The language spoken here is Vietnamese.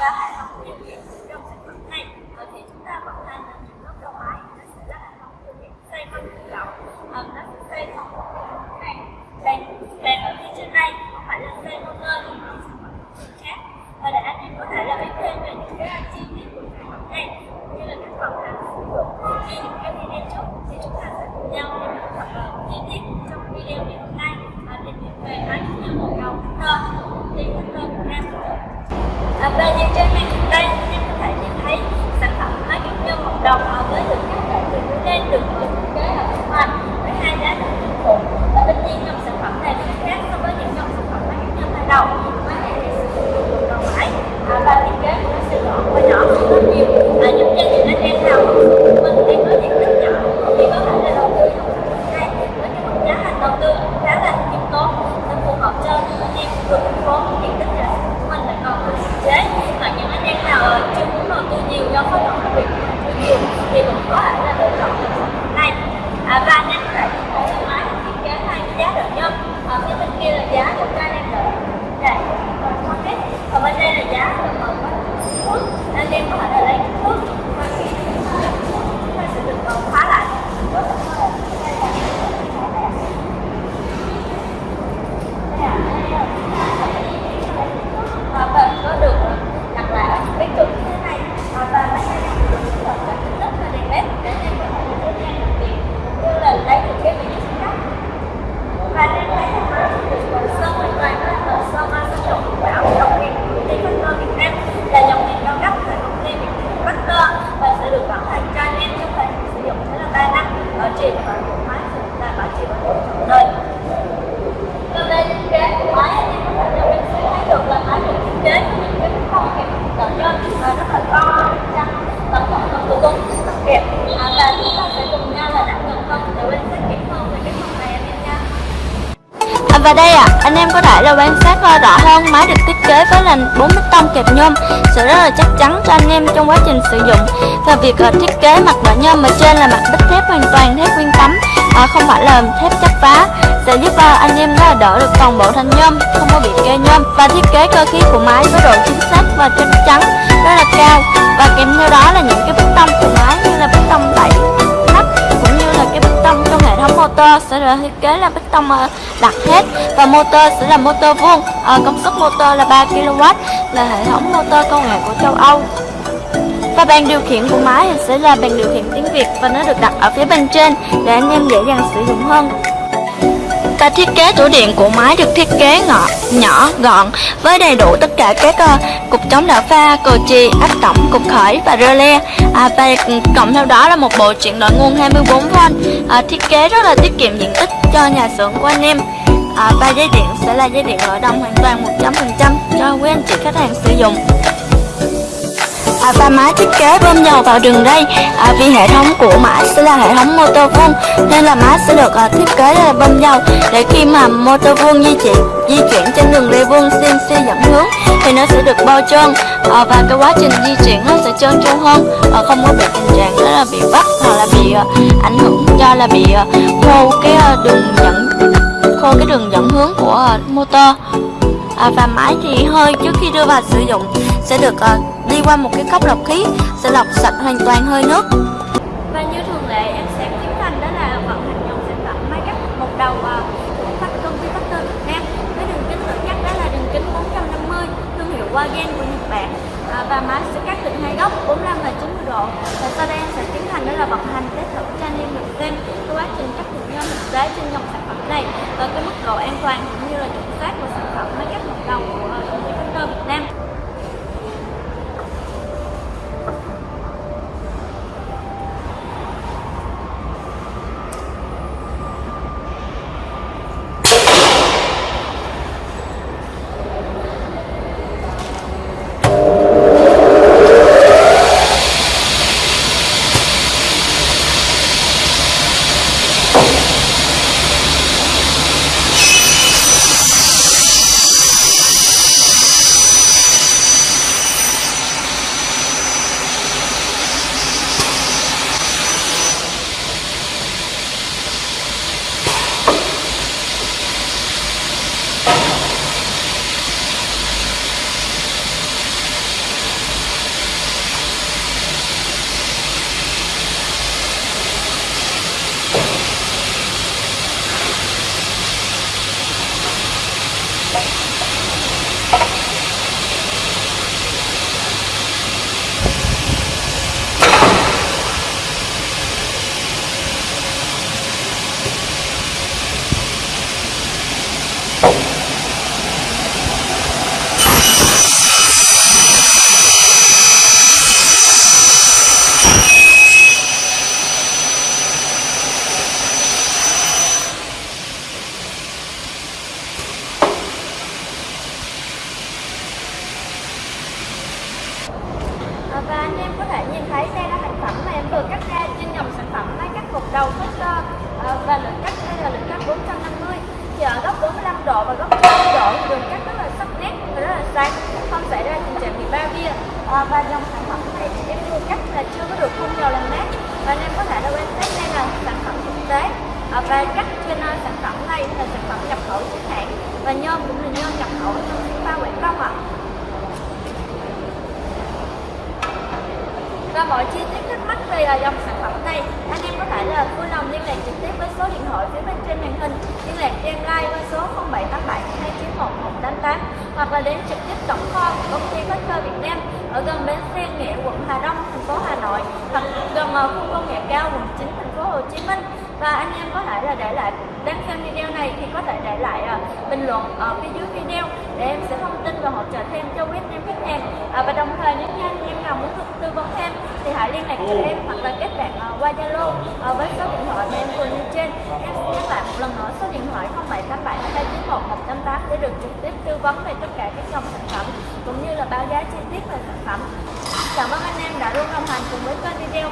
à, và hệ thống điều khiển trong sản phẩm này ờ, thì chúng ta vận hành ở những góc đầu máy nó sẽ là hệ thống điều khiển xoay quanh tự động Ờ, nó sẽ xoay trong một cái bàn bàn ở phía trên này không phải là xoay motor như những sản phẩm khác và để anh em có thể là biết thêm về những cái chi tiết của sản phẩm này cũng như là cách vận hành sử dụng như những cái video trước thì chúng ta sẽ cùng nhau tìm hiểu thật là chi tiết trong video ngày hôm nay và tìm hiểu về máy cũng như một đầu Hunter thì Hunter Việt Nam sử dụng à, và như trên màn hình đây anh em có thể nhìn thấy sản phẩm máy kim nhôm một đồng à, với được các bạn từ dưới lên được được thiết kế ở bên ngoài với hai giá thành tương phụ và tất nhiên dòng sản phẩm này thì khác so với những dòng sản phẩm máy kim nhôm hai đầu máy này thì sử dụng được một đầu máy à, và thiết kế của nó sẽ gọn và nhỏ hơn rất nhiều à, giúp cho những anh em nào mà mình đang có diện tích nhỏ thì có thể là đầu tư dòng sản phẩm này với cái mức giá thành đầu tư khá là khiêm tốn nó phù hợp cho những anh em vừa thành phố diện tích nhà sản của mình là còn hạn chế và những anh em nào ờ, chưa muốn đầu tư nhiều do khối lượng công việc của mình chưa nhiều thì cũng có thể là lựa chọn dòng sản phẩm này à, và anh em có thể nhìn thấy cái máy thiết kế hai cái giá đợi nhôm ở phía bên kia là giá của các anh em đợi để còn không hết còn bên đây là giá của mở quá thuốc anh em có thể là lấy thuốc và khi chúng ta sẽ được ờ, khóa lại rất là khó và bệnh có được đặt lại ở những cái trụ như thế này và và máy này sử dụng tất cả các rất là đèn led để anh em có thể dễ dàng làm việc cũng như là lấy được cái vị trí cắt và anh em thấy là máy được ờ, sơn hoàn toàn đó là sơn ờ, sơn dầu bảo dòng đèn của công ty Factor Việt Nam là dòng đèn cao cấp của công ty Việt Nam Factor và sẽ được bảo hành cho anh em trong thời hạn sử dụng sẽ là 3 năm bảo trì máy sẽ là bảo trì của máy anh em có thể thấy được là máy được thiết kế với những cái phong kẹp cỡ nhân và rất là to trắng tổng cộng là của công rất đẹp à, và chúng ta sẽ cùng nhau là đặt gần hơn để quan sát kỹ hơn về cái phòng này anh em nha À, và đây ạ, anh em có thể là quan sát rõ hơn máy được thiết kế với là 4 bích tông kẹp nhôm. Sẽ rất là chắc chắn cho anh em trong quá trình sử dụng. Và việc ờ, thiết kế mặt đỡ nhôm ở trên là mặt bích thép hoàn toàn thép nguyên tấm. À, không phải là thép chắp vá sẽ giúp ờ, anh em đó đỡ được toàn bộ thanh nhôm không có bị kê nhôm. Và thiết kế cơ khí của máy với độ chính xác và chắc chắn rất là cao. Và kèm theo đó là những cái bích tông của máy như là bích tông tẩy motor sẽ được thiết kế là bích tông ờ, đặt hết. Và motor sẽ là motor vuông à, công suất motor là 3 kW là hệ thống motor công nghệ của châu Âu. Và bàn điều khiển của máy thì sẽ là bàn điều khiển tiếng Việt và nó được đặt ở phía bên trên để anh em dễ dàng sử dụng hơn và thiết kế tủ điện của máy được thiết kế ngọ, nhỏ, gọn với đầy đủ tất cả các uh, cục chống đảo pha, cờ chì, áp tổng, cục khởi và rơ le. À, và cộng theo đó là một bộ chuyển đổi nguồn 24V. À, thiết kế rất là tiết kiệm diện tích cho nhà xưởng của anh em. À, và dây điện sẽ là dây điện nội đồng hoàn toàn 100% cho quý anh chị khách hàng sử dụng. À, và máy thiết kế bơm dầu vào đường ray à, vì hệ thống của máy sẽ là hệ thống motor vuông nên là máy sẽ được à, thiết kế là bơm dầu. Để khi mà motor vuông di chuyển di chuyển trên đường ray vuông CNC dẫn hướng thì nó sẽ được bao trơn. À, và cái quá trình di chuyển nó sẽ trơn tru hơn. À, không có bị tình trạng đó là bị vấp hoặc là bị à, ảnh hưởng do là bị à, khô cái à, đường dẫn khô cái đường dẫn hướng của à, motor à, và máy thì hơi trước khi đưa vào sử dụng sẽ được à, đi qua một cái cốc lọc khí sẽ lọc sạch hoàn toàn hơi nước. Và như thường lệ em sẽ tiến hành đó là vận hành dòng sản phẩm máy cắt một đầu à, của phát công ty Factor Việt Nam với đường kính tự cắt đó là đường kính 450 thương hiệu Wagen của Nhật Bản. À, và máy sẽ cắt định hai góc 45 và 90 độ. Và sau đây em sẽ tiến hành đó là vận hành test thử cho anh em được xem quá trình cắt được nhôm thực tế trên dòng sản phẩm này. Và cái mức độ an toàn cũng như là chuẩn xác của sản phẩm máy cắt một đầu của đầu Foster ờ, ờ, và lượng cắt đây là lượng cắt 450 thì ở góc 45 độ và góc 30 độ đường cắt rất là sắc nét và rất là sáng. Không xảy ra tình trạng bị ba bia. À, và dòng sản phẩm này thì em vừa cắt là chưa có được phun dầu làm mát. Và nên có thể là quan sát đây là sản phẩm thực tế. À, và cắt trên uh, sản phẩm này là sản phẩm nhập khẩu chính hãng. Và nhôm cũng là nhôm nhập khẩu trong ba Quảng Đông ạ. Và mọi chi tiết thắc mắc về à, dòng sản phẩm này. Anh em có thể là vui lòng liên lạc trực tiếp với số điện thoại phía bên trên màn hình. Liên lạc cho em like qua số 0787 291 188 hoặc là đến trực tiếp tổng kho của công ty Factor Việt Nam ở gần bến xe Nghĩa quận Hà Đông, thành phố Hà Nội, hoặc gần à, khu công nghệ cao quận 9 thành phố Hồ Chí Minh. Và anh em có thể là để lại, đăng xem video này thì có thể để lại uh, bình luận ở phía dưới video để em sẽ thông tin và hỗ trợ thêm cho quý anh em khách hàng à, và đồng thời nếu như anh em nào muốn tư vấn thêm thì hãy liên lạc cho em hoặc là kết bạn uh, qua Zalo uh, với số điện thoại mà em vừa nêu trên. Em xin nhắc lại một lần nữa số điện thoại 0787 291 188 để được trực tiếp tư vấn về tất cả các dòng sản phẩm cũng như là báo giá chi tiết về sản phẩm. Cảm ơn anh em đã luôn đồng hành cùng với kênh video